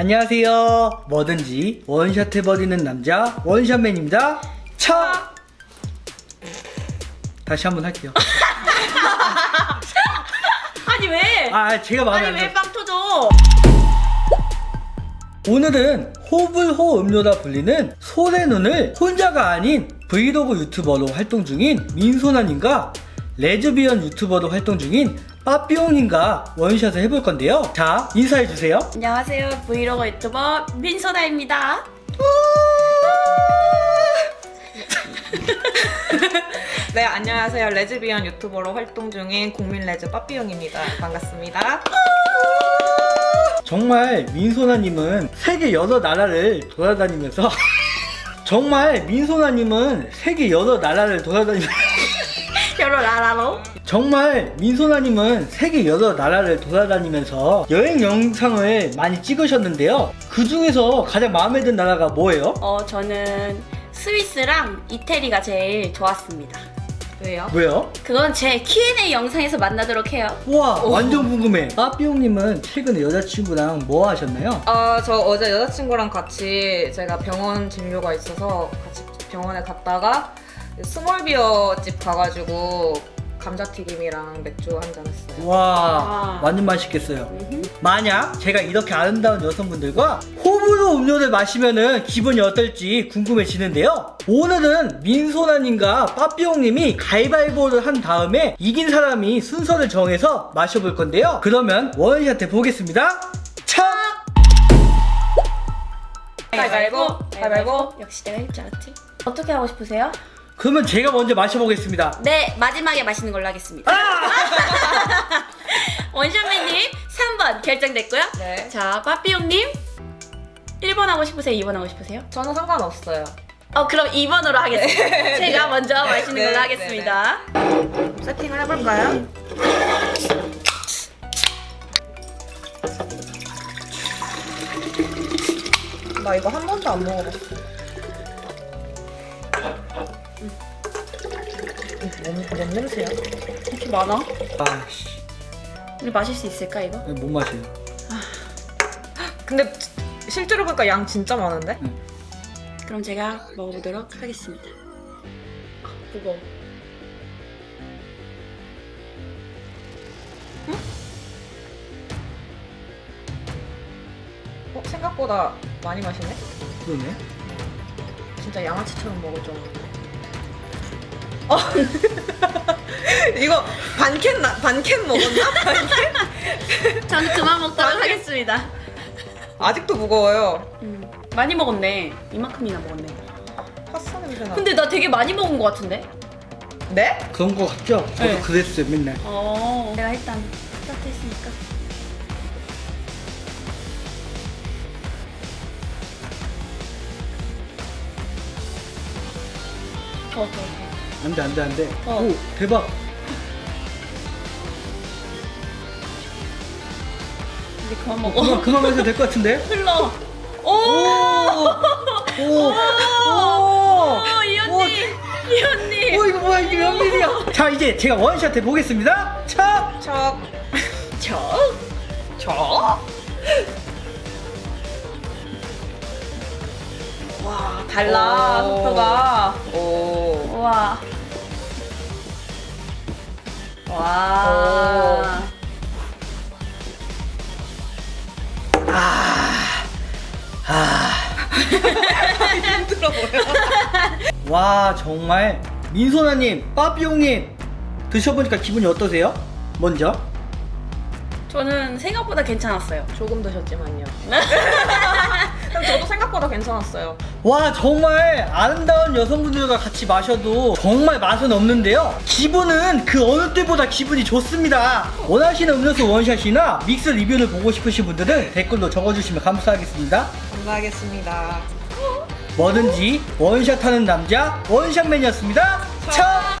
안녕하세요. 뭐든지 원샷 해버리는 남자 원샷맨입니다. 차! 다시 한번 할게요. 아니 왜? 아, 제가 마음에 아니 안 왜. 빵 터져? 오늘은 호불호 음료라 불리는 소래눈을 혼자가 아닌 브이로그 유튜버로 활동 중인 민소나님과 레즈비언 유튜버로 활동 중인 빠삐용님과 원샷을 해볼 건데요. 자, 인사해주세요. 안녕하세요 브이로그 유튜버 민소다입니다. 네, 안녕하세요. 레즈비언 유튜버로 활동 중인 국민 레즈 빠삐용입니다. 반갑습니다. 정말 민소나님은 세계 여러 나라를 돌아다니면서 정말 민소나님은 세계 여러 나라를 돌아다니면서 여러 나라로 정말 민소나님은 세계 여러 나라를 돌아다니면서 여행 영상을 많이 찍으셨는데요. 그 중에서 가장 마음에 든 나라가 뭐예요? 어 저는 스위스랑 이태리가 제일 좋았습니다. 왜요? 왜요? 그건 제 Q&A 영상에서 만나도록 해요. 와 오. 완전 궁금해. 빠삐용님은 최근에 여자친구랑 뭐 하셨나요? 아, 저 어제 여자친구랑 같이 제가 병원 진료가 있어서 같이 병원에 갔다가 small beer 집 가가지고 감자튀김이랑 맥주 한 잔 했어요. 와 아. 완전 맛있겠어요. 만약 제가 이렇게 아름다운 여성분들과 호불호 음료를 마시면은 기분이 어떨지 궁금해지는데요. 오늘은 민소나님과 빠삐용님이 가위바위보를 한 다음에 이긴 사람이 순서를 정해서 마셔볼 건데요. 그러면 원샷 해보겠습니다. 차! 가위바위보, 가위바위보. 역시 내가 할 줄 알았지. 어떻게 하고 싶으세요? 그러면 제가 먼저 마셔보겠습니다. 네 마지막에 마시는 걸로 하겠습니다. 원샷맨님 3번 결정됐고요. 네. 자 빠삐용님 1번 하고 싶으세요? 2번 하고 싶으세요? 저는 상관없어요. 어 그럼 2번으로 하겠습니다. 제가 먼저 마시는 네, 걸로 네, 하겠습니다. 세팅을 해볼까요? 나 이거 한 번도 안 먹어봤어. 음, 뭔, 뭔 냄새야? 이렇게 많아? 아씨, 우리 마실 수 있을까 이거? 못 마셔요. 근데 실제로 보니까 양 진짜 많은데? 그럼 제가 먹어보도록 하겠습니다. 아, 무거워. 어, 생각보다 많이 마시네? 그러네. 진짜 양아치처럼 알았는데. 어. 이거 반캔 나, 반캔 먹었나? 반캔? 저는 그만 먹도록 하겠습니다. 아직도 무거워요. 음, 많이 먹었네. 이만큼이나 먹었네. 파스타 냄새 나. 근데 나 되게 많이 먹은 것 같은데? 네? 그런 거 같죠? 저도 네. 그랬어요, 맨날. 어. 내가 일단 스타트 했으니까. 더, 더, 더. 안 돼, 안 돼, 안 돼. 어. 오, 대박. 이제 그만 어, 먹어. 그만, 그만 마셔도 될 것 같은데? 흘러. 오! 오! 오! 오, 이 오, 언니! 이 언니! 오, 이거 뭐야, 이게 몇 밀이야? 자, 이제 제가 원샷 해보겠습니다. 차! 척. 저? 척. 와, 달라, 오. 속도가. 오. 우 와. 와. 힘들어 보여. 와, 정말. 민소나 님, 빠삐용님, 드셔 보니까 기분이 어떠세요? 먼저. 저는 생각보다 괜찮았어요. 조금 드셨지만요. 그럼 저도 생각보다 괜찮았어요. 와, 정말 아름다운 여성분들과 같이 마셔도 정말 맛은 없는데요. 기분은 그 어느 때보다 기분이 좋습니다. 원하시는 음료수 원샷이나 믹스 리뷰를 보고 싶으신 분들은 댓글로 적어주시면 감사하겠습니다. 감사하겠습니다. 뭐든지 원샷하는 남자 원샷맨이었습니다. 차!